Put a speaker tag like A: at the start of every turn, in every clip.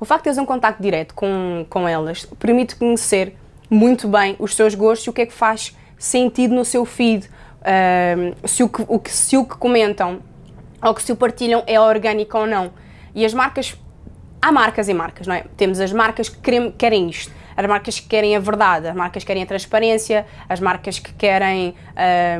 A: O facto de teres um contacto direto com, com elas permite conhecer muito bem os seus gostos e o que é que faz sentido no seu feed, se, o que, o que, se o que comentam ou que se o partilham é orgânico ou não. E as marcas, há marcas e marcas, não é? Temos as marcas que querem, querem isto, as marcas que querem a verdade, as marcas que querem a transparência, as marcas que querem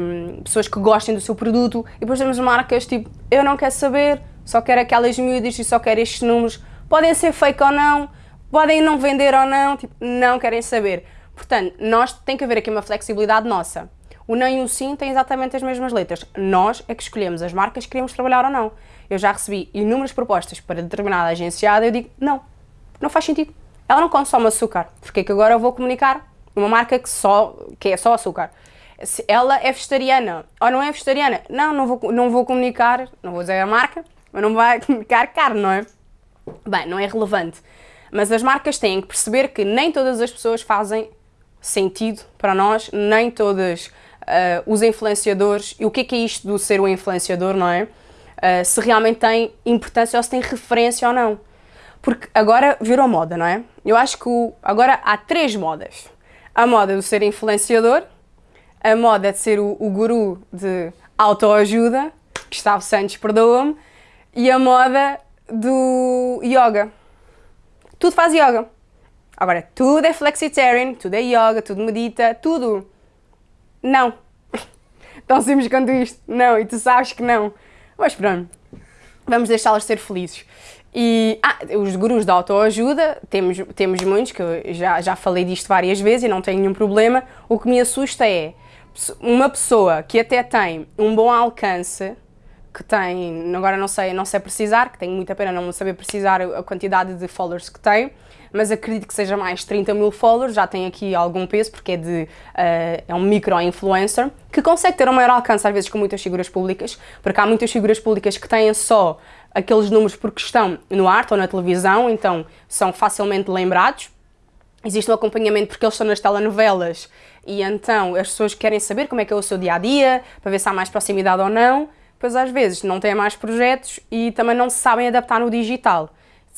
A: um, pessoas que gostem do seu produto e depois temos marcas tipo, eu não quero saber, só quero aquelas miúdas e só quero estes números, podem ser fake ou não, podem não vender ou não, tipo, não querem saber. Portanto, nós tem que haver aqui uma flexibilidade nossa. O não e o sim têm exatamente as mesmas letras. Nós é que escolhemos as marcas que queremos trabalhar ou não. Eu já recebi inúmeras propostas para determinada agenciada e eu digo, não, não faz sentido. Ela não consome açúcar, porque é que agora eu vou comunicar uma marca que, só, que é só açúcar? Se ela é vegetariana ou não é vegetariana, não, não vou, não vou comunicar, não vou dizer a marca, mas não vai comunicar carne, não é? Bem, não é relevante. Mas as marcas têm que perceber que nem todas as pessoas fazem sentido para nós, nem todas uh, os influenciadores, e o que é, que é isto do ser um influenciador, não é? Uh, se realmente tem importância ou se tem referência ou não. Porque agora virou moda, não é? Eu acho que o, agora há três modas. A moda do ser influenciador, a moda de ser o, o guru de autoajuda, Gustavo Santos perdoa-me, e a moda do yoga. Tudo faz yoga. Agora, tudo é flexitarian, tudo é yoga, tudo medita, tudo. Não. Tão simples quanto isto. Não, e tu sabes que não. Mas pronto, vamos deixá-las ser felizes. E ah, os gurus da autoajuda, temos, temos muitos, que eu já, já falei disto várias vezes e não tenho nenhum problema. O que me assusta é uma pessoa que até tem um bom alcance, que tem, agora não sei, não sei precisar, que tenho muita pena não saber precisar a quantidade de followers que tem, mas acredito que seja mais 30 mil followers, já tem aqui algum peso, porque é, de, uh, é um micro-influencer, que consegue ter um maior alcance às vezes com muitas figuras públicas, porque há muitas figuras públicas que têm só aqueles números porque estão no arte ou na televisão, então são facilmente lembrados. Existe um acompanhamento porque eles estão nas telenovelas e então as pessoas querem saber como é que é o seu dia-a-dia, -dia, para ver se há mais proximidade ou não, pois às vezes não têm mais projetos e também não se sabem adaptar no digital.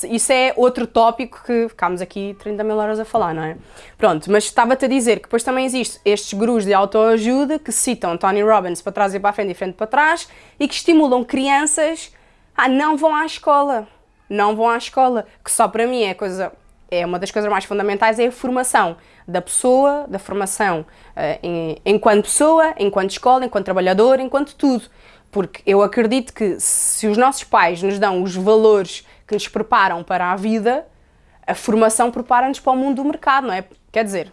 A: Isso é outro tópico que ficámos aqui 30 mil horas a falar, não é? Pronto, mas estava-te a dizer que depois também existem estes gurus de autoajuda que citam Tony Robbins para trás e para a frente e frente para trás e que estimulam crianças ah, não vão à escola. Não vão à escola. Que só para mim é coisa é uma das coisas mais fundamentais é a formação da pessoa, da formação uh, em, enquanto pessoa, enquanto escola, enquanto trabalhador, enquanto tudo. Porque eu acredito que se os nossos pais nos dão os valores que nos preparam para a vida, a formação prepara-nos para o mundo do mercado, não é? Quer dizer,